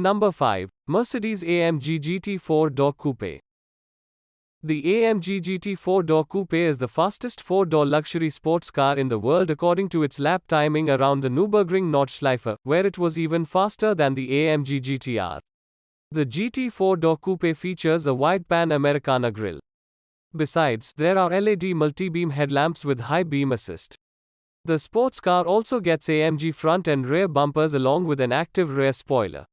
Number 5. Mercedes AMG GT 4-door coupe. The AMG GT 4-door coupe is the fastest 4-door luxury sports car in the world according to its lap timing around the Nürburgring Nordschleife, where it was even faster than the AMG GTR. The GT 4-door coupe features a wide Panamericana grille. Besides, there are LED multi-beam headlamps with high beam assist. The sports car also gets AMG front and rear bumpers along with an active rear spoiler.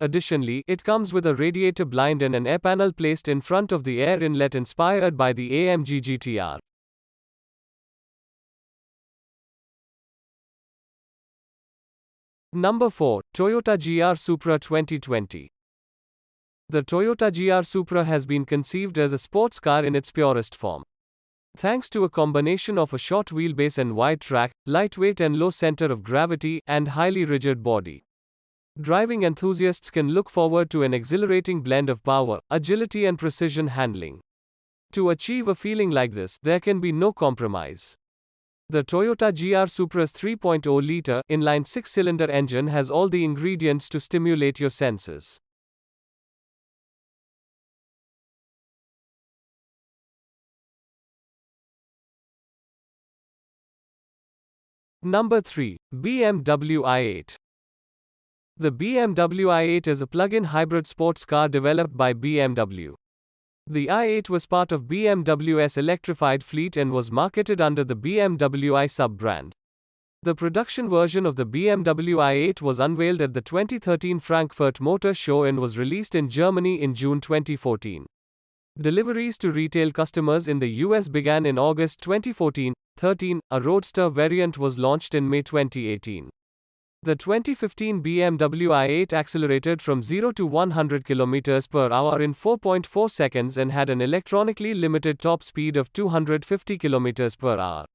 Additionally, it comes with a radiator blind and an air panel placed in front of the air inlet inspired by the AMG GTR. Number 4. Toyota GR Supra 2020. The Toyota GR Supra has been conceived as a sports car in its purest form. Thanks to a combination of a short wheelbase and wide track, lightweight and low center of gravity, and highly rigid body. Driving enthusiasts can look forward to an exhilarating blend of power, agility, and precision handling. To achieve a feeling like this, there can be no compromise. The Toyota GR Supra's 3.0 liter inline six cylinder engine has all the ingredients to stimulate your senses. Number 3 BMW i8 the BMW i8 is a plug-in hybrid sports car developed by BMW. The i8 was part of BMW's electrified fleet and was marketed under the BMW i sub-brand. The production version of the BMW i8 was unveiled at the 2013 Frankfurt Motor Show and was released in Germany in June 2014. Deliveries to retail customers in the US began in August 2014. 13. A Roadster variant was launched in May 2018. The 2015 BMW i8 accelerated from 0 to 100 km per hour in 4.4 seconds and had an electronically limited top speed of 250 km per hour.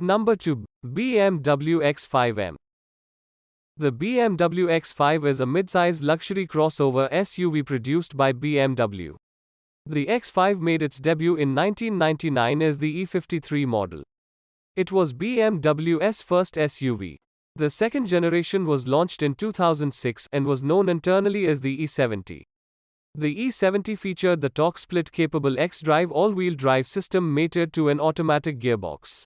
Number 2. BMW X5M. The BMW X5 is a midsize luxury crossover SUV produced by BMW. The X5 made its debut in 1999 as the E53 model. It was BMW's first SUV. The second generation was launched in 2006 and was known internally as the E70. The E70 featured the torque split capable X drive all wheel drive system mated to an automatic gearbox.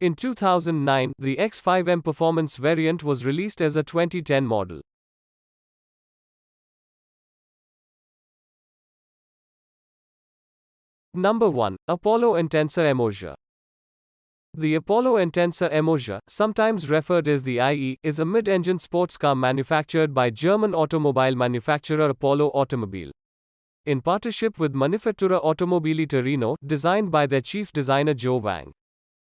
In 2009, the X5M performance variant was released as a 2010 model. Number 1. Apollo Intensa Emoja. The Apollo Intensa Emoja, sometimes referred as the IE, is a mid-engine sports car manufactured by German automobile manufacturer Apollo Automobile. In partnership with Manifattura Automobili Torino, designed by their chief designer Joe Wang.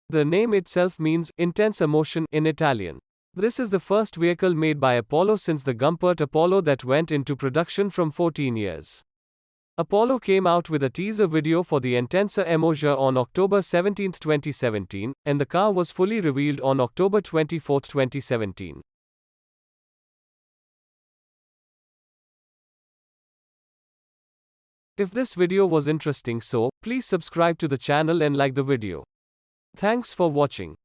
The name itself means intense emotion in Italian. This is the first vehicle made by Apollo since the Gumpert Apollo that went into production from 14 years. Apollo came out with a teaser video for the Intensa Emoja on October 17, 2017, and the car was fully revealed on October 24, 2017. If this video was interesting so, please subscribe to the channel and like the video. Thanks for watching.